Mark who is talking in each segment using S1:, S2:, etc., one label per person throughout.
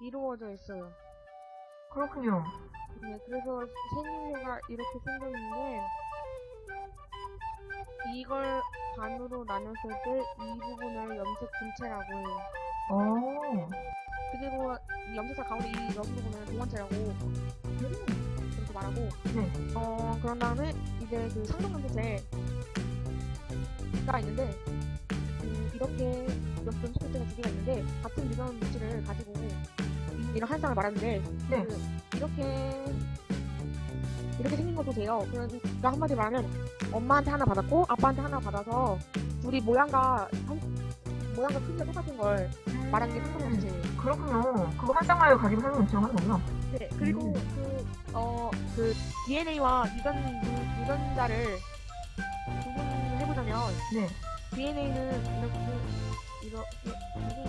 S1: 이루어져 있어요.
S2: 그렇군요.
S1: 네, 그래서 생일가 이렇게 생겼는데 이걸 반으로 나눴을 때 이 부분을 염색 분체라고 해요.
S2: 오.
S1: 그리고 이 염색사 가운데 이 여기 부분은 동원체라고 그렇게 말하고
S2: 네.
S1: 어 그런 다음에 이제 그 상동 염색체가 있는데 음, 이렇게 염색 분체가 두 개가 있는데 같은 유전 물질을 가지고 이- 이런 한 쌍을 말하는데
S2: 네.
S1: 그 이렇게 이렇게 생긴 거 보세요. 그러니까 한마디 말하면 엄마한테 하나 받았고 아빠한테 하나 받아서 둘이 모양과 한- 모양과 크기가 똑같은 걸 말하는 게 상동 염색체예요.
S2: 그렇군요. 그거 한 쌍마을 가지고 사는 음식을 하는 거구나.
S1: 네, 그리고
S2: 음.
S1: 그, 어, 그 DNA와 유전, 유- 유전자를 구분해보자면,
S2: 네.
S1: DNA는 이렇게, 이렇게, 무슨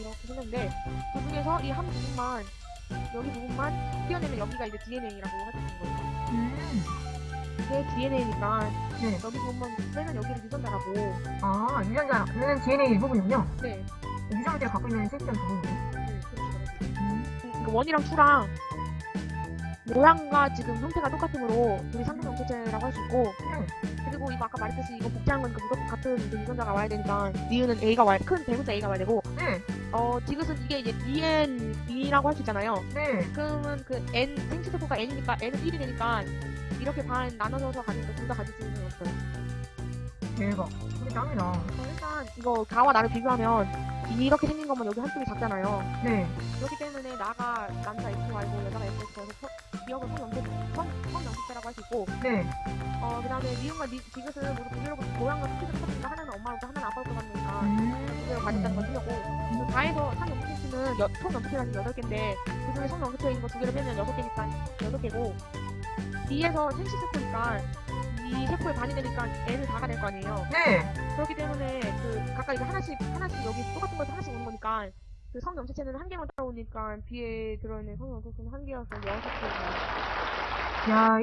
S1: 이렇게 생겼는데, 그 중에서 이 한 부분만, 여기 부분만 띄어내면 여기가 이제 DNA라고 있는 거예요.
S2: 음.
S1: 이게 DNA니까,
S2: 네.
S1: 여기 부분만 빼면 여기를 유전자라고,
S2: 아, 유전자는 DNA 일부분이군요.
S1: 네,
S2: 유전자가 갖고 있는 실제한 부분이네.
S1: 네, 말해요.
S2: 음.
S1: 그 원이랑 투랑 모양과 지금 형태가 똑같으므로 둘이 상동 염색체라고 할 수 있고
S2: 음.
S1: 그리고 이거 아까 말했듯이 이거 복제한 거니까 무조건 같은 이제 유전자가 와야 되니까 니은은 A가 와야 큰 대문자 A가 와야 되고
S2: 네.
S1: 어 디귿은 이게 이제 DN이라고 할 수 있잖아요
S2: 네.
S1: 그러면 그 N 생체세포가 N이니까 N은 1이 되니까 이렇게 반 나눠서 가지니까 둘다 가질 수 있는 없어요
S2: 대박. 우리 짱이다.
S1: 어, 일단 이거 가와 나를 비교하면 이렇게 생긴 거면 여기 한쪽이 작잖아요
S2: 네.
S1: 그렇기 때문에 나가 남자 XY고 여자가 XX여서 기억을 성염색 성, 성염색자라고 할 수 있고
S2: 네.
S1: 어 그 다음에 니은과 니, 디귿은 모두 동일하고 모양과 크기가 똑같으니까 하나는 엄마로서 하나는 아빠로서
S2: 음.
S1: 두개를 가졌다는 걸 틀렸고 그 다해서 상염색체는 총 염색체라는 게 여덟 개인데 그 중에 성 염색체인 거 두 개를 빼면 여섯 개니까 여섯 개고 D에서 생식세포니까 이 세포의 반이 되니까 N을 다가 될거 아니에요.
S2: 네.
S1: 그렇기 때문에 그 각각 이제 하나씩 하나씩 여기 똑같은 것도 하나씩 오는 거니까 그 성염색체는 한 개만 따라오니까 B에 들어있는 성염색체는 한 개여서 여섯 개.
S2: 야,